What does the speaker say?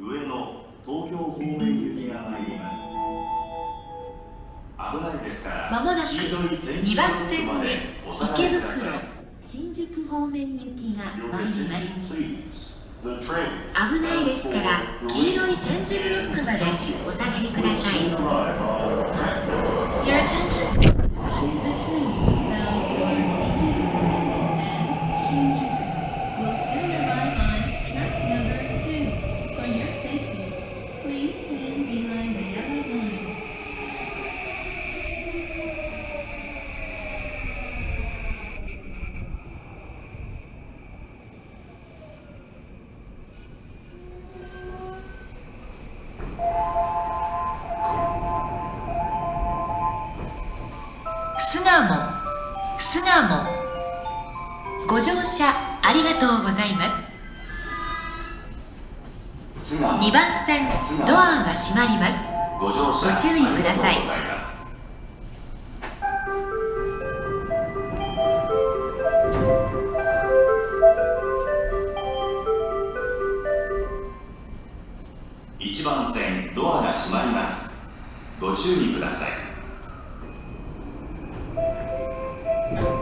上野東京方面行きが参ります。危ないですからまもなく黄色い点2字番線おで池袋新宿方面行きが参ります。危ないですから黄色い点字ブロックまでお下がりください巣鴨巣鴨ご乗車ありがとうございます。巣鴨2番線ドアが閉まります。ご乗車ご注意ください。ありがとうございます。1番線ドアが閉まります。ご注意ください Thank you.